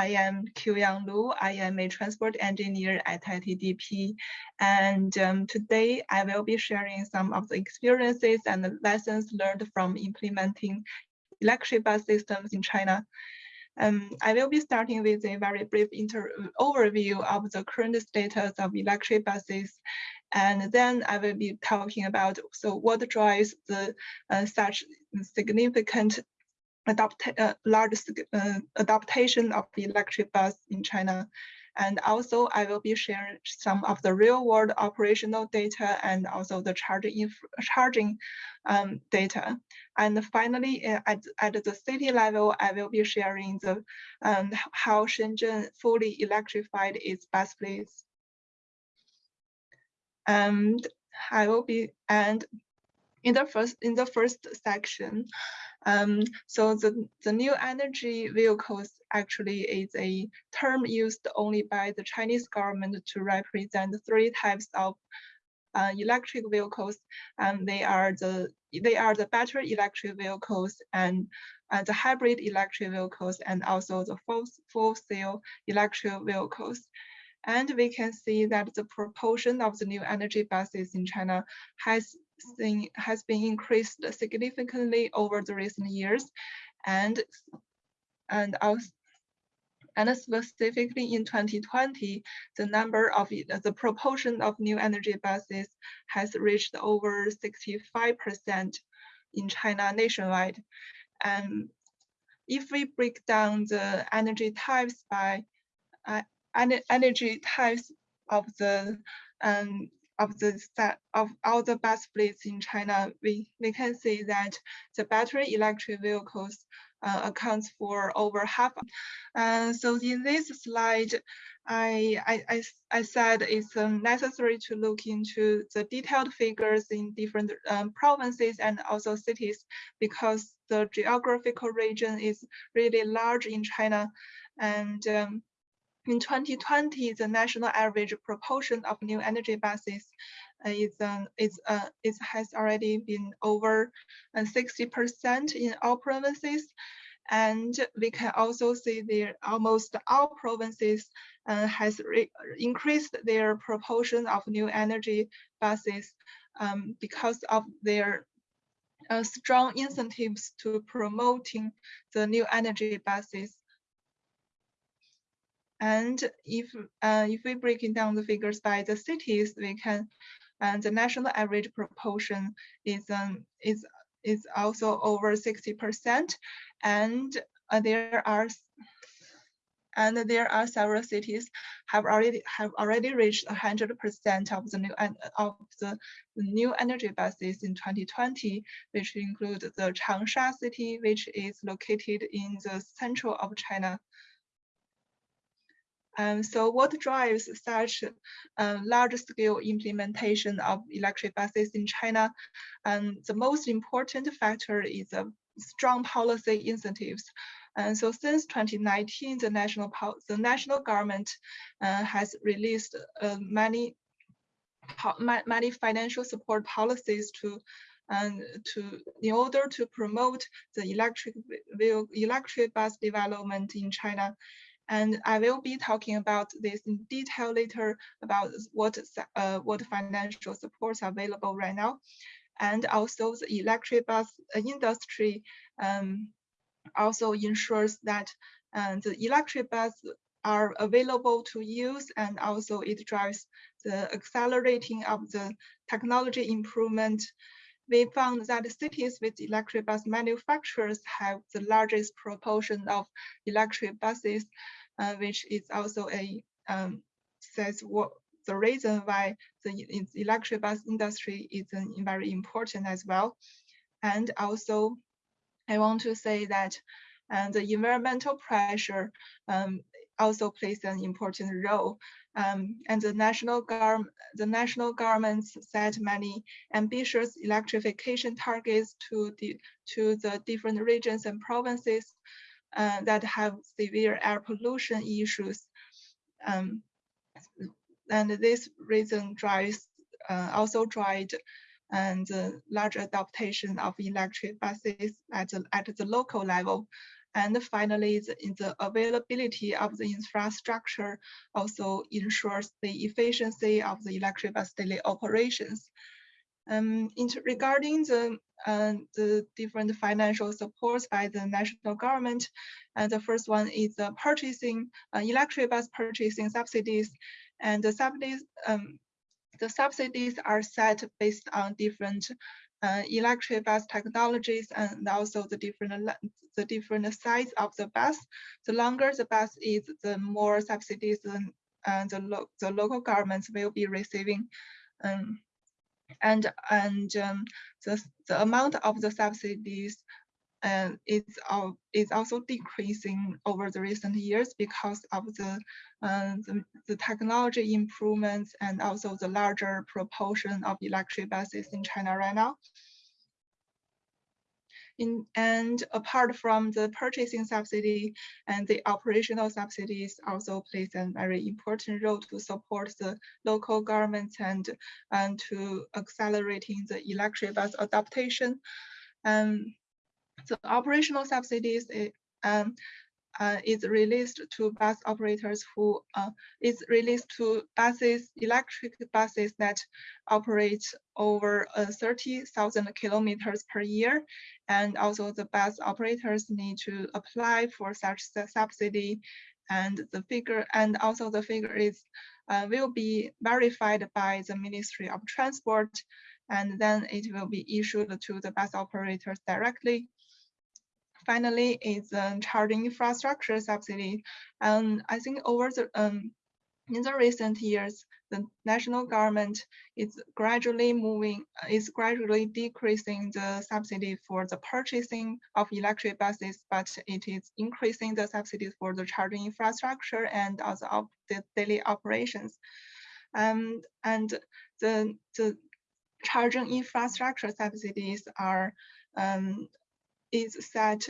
I am Qiuyang Lu. I am a transport engineer at ITDP. And um, today I will be sharing some of the experiences and the lessons learned from implementing electric bus systems in China. Um, I will be starting with a very brief overview of the current status of electric buses. And then I will be talking about so what drives the uh, such significant adopt uh, large uh, adaptation of the electric bus in China. And also I will be sharing some of the real world operational data and also the charging charging um, data. And finally, uh, at, at the city level, I will be sharing the um, how Shenzhen fully electrified its bus fleets. And I will be and in the first in the first section, um, so the, the new energy vehicles actually is a term used only by the Chinese government to represent three types of uh, electric vehicles. And they are the they are the battery electric vehicles and uh, the hybrid electric vehicles and also the full, fuel cell electric vehicles. And we can see that the proportion of the new energy buses in China has seen, has been increased significantly over the recent years. And, and also, and specifically in 2020, the number of the proportion of new energy buses has reached over 65% in China nationwide. And if we break down the energy types by uh, energy types of the um, of the of all the bus fleets in China, we, we can see that the battery electric vehicles uh, accounts for over half. Uh, so in this slide, I, I, I, said it's um, necessary to look into the detailed figures in different um, provinces and also cities because the geographical region is really large in China. And um, in 2020, the national average proportion of new energy buses uh, is, uh, is, uh, is has already been over 60% uh, in all provinces. And we can also see that almost all provinces uh, has increased their proportion of new energy buses um, because of their uh, strong incentives to promoting the new energy buses and if uh, if we breaking down the figures by the cities, we can, and the national average proportion is um is is also over 60%, and uh, there are and there are several cities have already have already reached 100% of the new of the new energy buses in 2020, which include the Changsha city, which is located in the central of China. Um, so what drives such uh, large-scale implementation of electric buses in China? Um, the most important factor is uh, strong policy incentives. And so since 2019, the national the national government uh, has released uh, many many financial support policies to and to in order to promote the electric electric bus development in China. And I will be talking about this in detail later about what, uh, what financial supports are available right now. And also the electric bus industry um, also ensures that uh, the electric bus are available to use and also it drives the accelerating of the technology improvement. We found that cities with electric bus manufacturers have the largest proportion of electric buses uh, which is also a um, says what the reason why the electric bus industry is very important as well. And also, I want to say that and the environmental pressure um, also plays an important role. Um, and the national government, the national governments set many ambitious electrification targets to the to the different regions and provinces uh, that have severe air pollution issues. Um, and this reason drives uh, also drives and uh, large adaptation of electric buses at the, at the local level. And finally, the, the availability of the infrastructure also ensures the efficiency of the electric bus daily operations. Um, regarding the uh, the different financial supports by the national government, and uh, the first one is the purchasing uh, electric bus purchasing subsidies, and the subsidies um, the subsidies are set based on different uh, electric bus technologies and also the different the different size of the bus. The longer the bus is, the more subsidies the, uh, the, lo the local governments will be receiving. Um, and and um, the, the amount of the subsidies uh, is, uh, is also decreasing over the recent years because of the, uh, the, the, technology improvements and also the larger proportion of electric buses in China right now. In, and apart from the purchasing subsidy and the operational subsidies also plays a very important role to support the local governments and, and to accelerating the electric bus adaptation. Um, the operational subsidies eh, um, uh, is released to bus operators who uh, is released to buses, electric buses that operate over uh, 30,000 kilometers per year. And also the bus operators need to apply for such subsidy. And the figure and also the figure is uh, will be verified by the Ministry of Transport. And then it will be issued to the bus operators directly finally is um, charging infrastructure subsidy. And I think over the um, in the recent years, the national government is gradually moving, is gradually decreasing the subsidy for the purchasing of electric buses, but it is increasing the subsidies for the charging infrastructure and also of the daily operations. Um, and the, the charging infrastructure subsidies are um, is set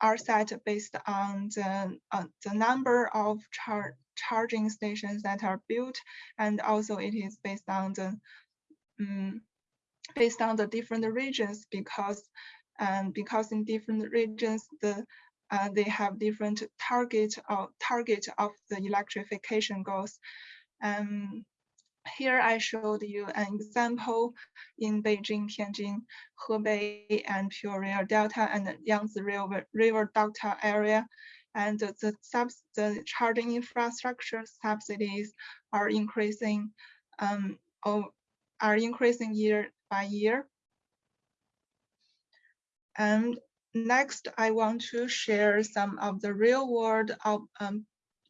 are set based on the uh, the number of char charging stations that are built, and also it is based on the um, based on the different regions because um, because in different regions the uh, they have different target of target of the electrification goals. Um, here I showed you an example in Beijing, Tianjin, Hebei, and Pu'er Delta and Yangtze River, River Delta area. And the, subs, the charging infrastructure subsidies are increasing um, are increasing year by year. And next, I want to share some of the real world of um,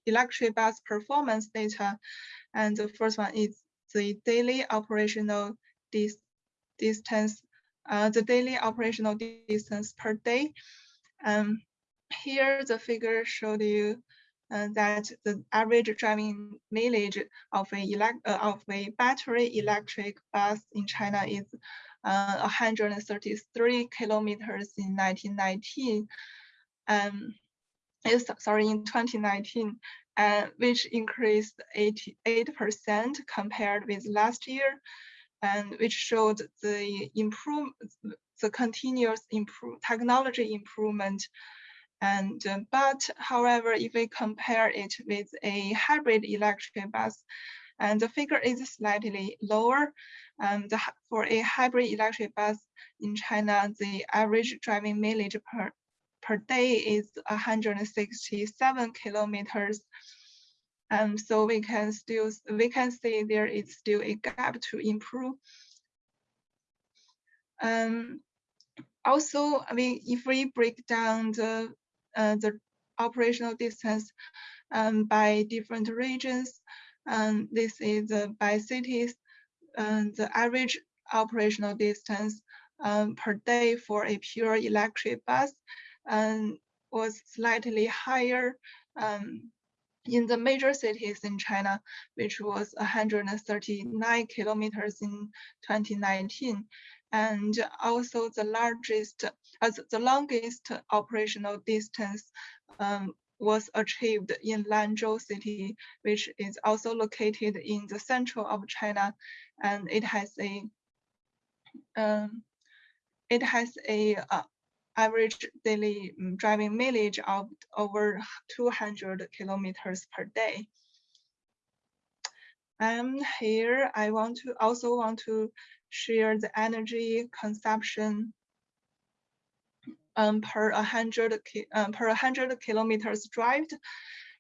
electric bus performance data. And the first one is the daily operational dis distance, uh, the daily operational distance per day. Um, here the figure showed you uh, that the average driving mileage of a, elect uh, of a battery electric bus in China is uh, 133 kilometers in 1919. Um, sorry, in 2019, uh, which increased 88% compared with last year, and which showed the improve, the continuous improve, technology improvement. And uh, but however, if we compare it with a hybrid electric bus, and the figure is slightly lower. The, for a hybrid electric bus in China, the average driving mileage per per day is 167 kilometers. Um, so we can still we can see there is still a gap to improve. Um, also, I mean, if we break down the uh, the operational distance um, by different regions, um, this is uh, by cities, uh, the average operational distance um, per day for a pure electric bus um, was slightly higher um, in the major cities in China, which was 139 kilometers in 2019. And also the largest, as uh, the longest operational distance um, was achieved in Lanzhou city, which is also located in the central of China. And it has a, um, it has a uh, average daily um, driving mileage of over 200 kilometers per day. And here I want to also want to share the energy consumption um, per 100 um, per 100 kilometers drive,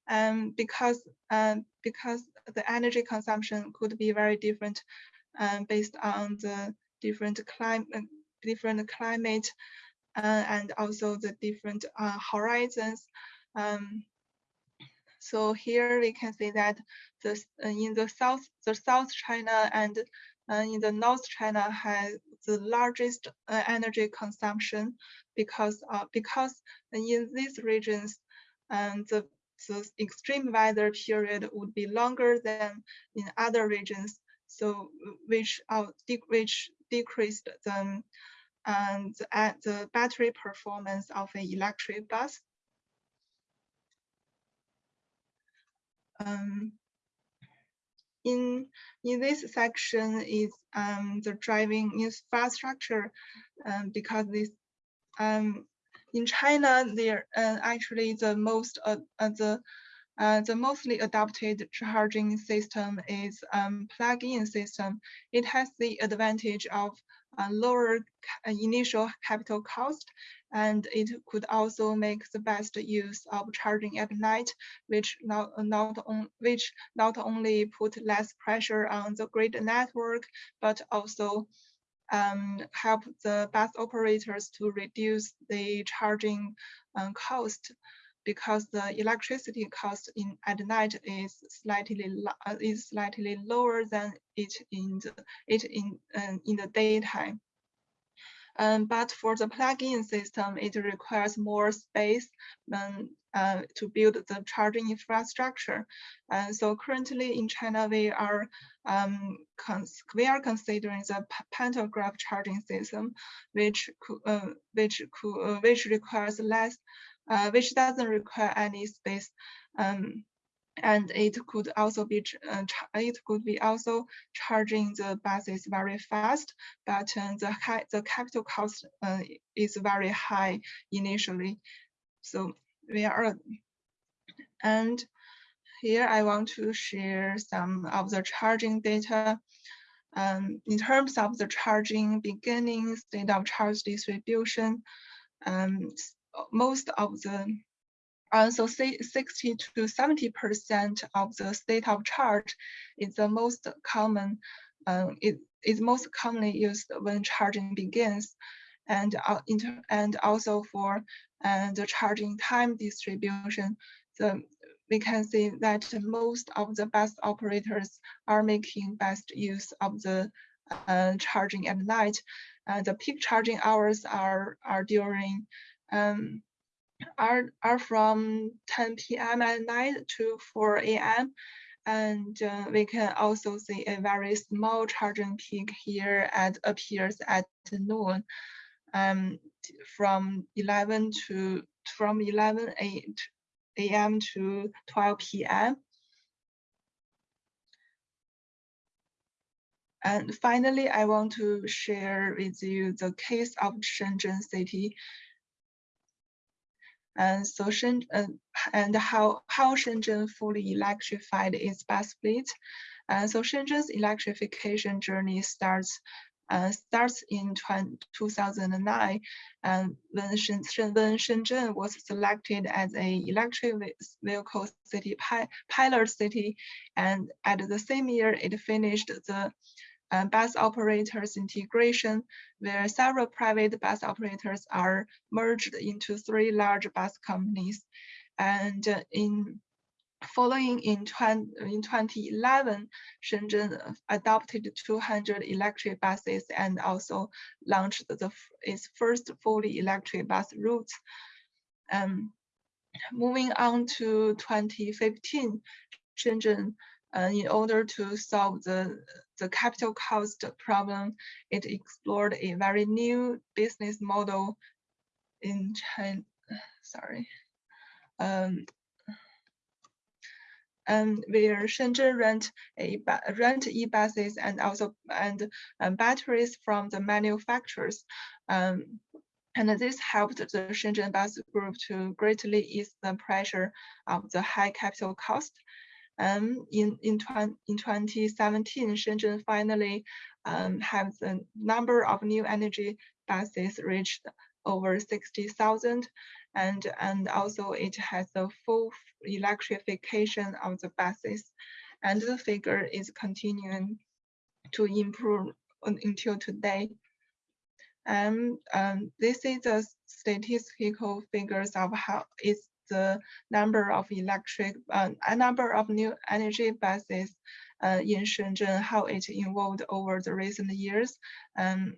um, because um, because the energy consumption could be very different um, based on the different climate different climate uh, and also the different uh, horizons. Um, so here we can see that the uh, in the south the South China and uh, in the North China has the largest uh, energy consumption because uh, because in these regions um, the the extreme weather period would be longer than in other regions, so which uh, which decreased the and at the battery performance of an electric bus. Um, in in this section is um, the driving infrastructure um, because this um, in China there uh, actually the most uh, uh, the uh, the mostly adopted charging system is um, plug-in system. It has the advantage of uh, lower initial capital cost and it could also make the best use of charging at night, which not, not, on, which not only put less pressure on the grid network, but also um, help the bus operators to reduce the charging um, cost because the electricity cost in at night is slightly uh, is slightly lower than it in the it in um, in the daytime. Um, but for the plug-in system, it requires more space um, uh, to build the charging infrastructure. And so currently in China, we are um, we are considering the pantograph charging system, which uh, which uh, which requires less, uh, which doesn't require any space. Um, and it could also be uh, it could be also charging the buses very fast, but uh, the the capital cost uh, is very high initially. So we are, and here I want to share some of the charging data. Um, in terms of the charging beginning, state of charge distribution, um, most of the uh, so say 60 to 70% of the state of charge is the most common, uh, it is most commonly used when charging begins. And, uh, and also for uh, the charging time distribution, the, we can see that most of the bus operators are making best use of the uh, charging at night. Uh, the peak charging hours are, are during um, are, are from 10 p.m. at night to 4 a.m. And uh, we can also see a very small charging peak here at appears at noon um, from 11 to from 11 a.m. to 12 p.m. And finally, I want to share with you the case of Shenzhen city and so Shenzhen, uh, and how, how Shenzhen fully electrified its bus fleet. And so Shenzhen's electrification journey starts uh, starts in 2009, and when Shenzhen, when Shenzhen was selected as a electric vehicle city pi pilot city, and at the same year it finished the uh, bus operators integration, where several private bus operators are merged into three large bus companies. And uh, in following in, 20, in 2011, Shenzhen adopted 200 electric buses and also launched the, its first fully electric bus routes. Um, moving on to 2015, Shenzhen uh, in order to solve the, the capital cost problem, it explored a very new business model in China, sorry, um, and where Shenzhen rent a rent e-buses and also and um, batteries from the manufacturers. Um, and this helped the Shenzhen Bus Group to greatly ease the pressure of the high capital cost. Um, in, in, in 2017, Shenzhen finally um, have the number of new energy buses reached over 60,000 and, and also it has the full electrification of the buses and the figure is continuing to improve until today. And um, this is the statistical figures of how is the number of electric, uh, a number of new energy buses uh, in Shenzhen, how it evolved over the recent years. Um,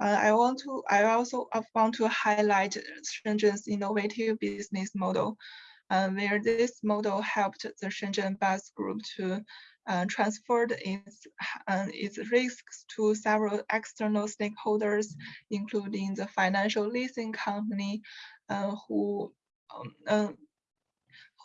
uh, I want to, I also want to highlight Shenzhen's innovative business model, uh, where this model helped the Shenzhen Bus Group to uh, transferred its, uh, its risks to several external stakeholders, including the financial leasing company uh, who um, uh,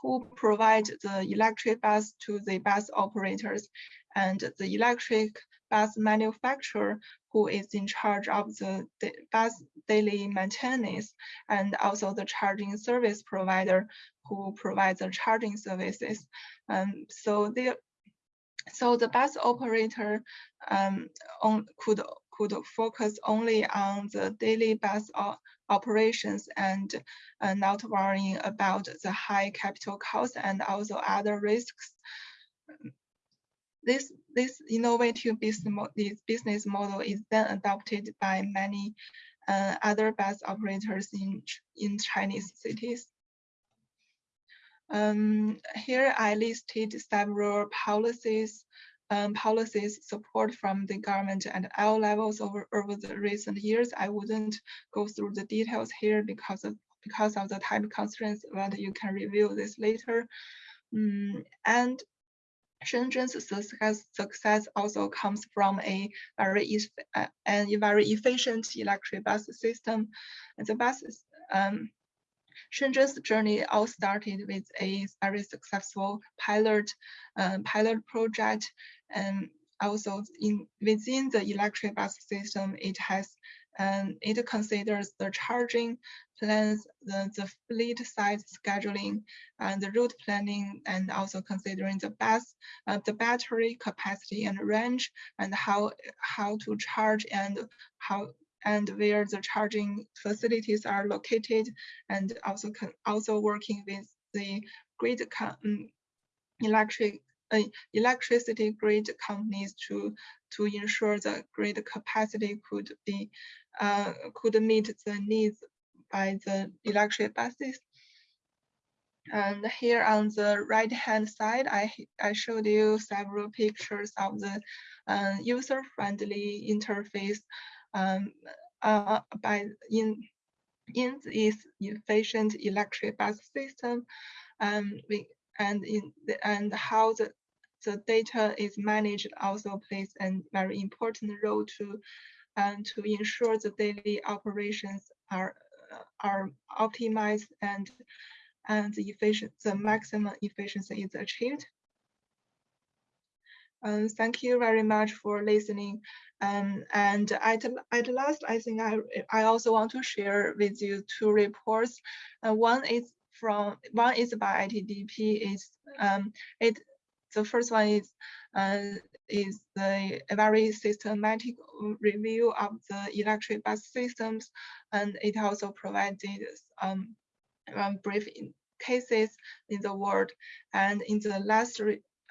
who provide the electric bus to the bus operators. And the electric bus manufacturer who is in charge of the bus daily maintenance and also the charging service provider who provides the charging services. Um, so there, so the bus operator um, on, could could focus only on the daily bus operations and uh, not worrying about the high capital costs and also other risks. This this innovative business model is then adopted by many uh, other bus operators in in Chinese cities. Um, here I listed several policies, um, policies support from the government at all levels over, over the recent years. I wouldn't go through the details here because of because of the time constraints, but you can review this later. Um, and Shenzhen's success, also comes from a very uh, a very efficient electric bus system. The buses um, Shenzhen's journey all started with a very successful pilot uh, pilot project, and also in within the electric bus system, it has and it considers the charging plans, the, the fleet size scheduling, and the route planning, and also considering the bus, uh, the battery capacity and range, and how how to charge and how and where the charging facilities are located, and also also working with the grid um, electric electricity grid companies to to ensure the grid capacity could be uh, could meet the needs by the electric buses. And here on the right hand side, I, I showed you several pictures of the uh, user-friendly interface um, uh, by in in this efficient electric bus system, um, we, and in the, and how the the data is managed also plays a very important role to um, to ensure the daily operations are are optimized and and the efficient the maximum efficiency is achieved. Um, thank you very much for listening. Um, and at, at last, I think I, I also want to share with you two reports. Uh, one is from one is by ITDP. Is um, it the first one is uh, is the a very systematic review of the electric bus systems, and it also provided um, um brief cases in the world. And in the last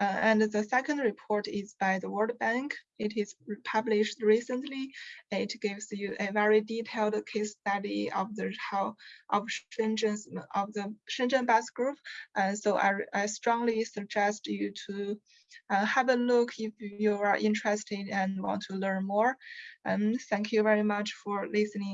uh, and the second report is by the World Bank. It is published recently. It gives you a very detailed case study of the how of Shenzhen's of the Shenzhen Bus Group. And so I, I strongly suggest you to uh, have a look if you are interested and want to learn more. And thank you very much for listening.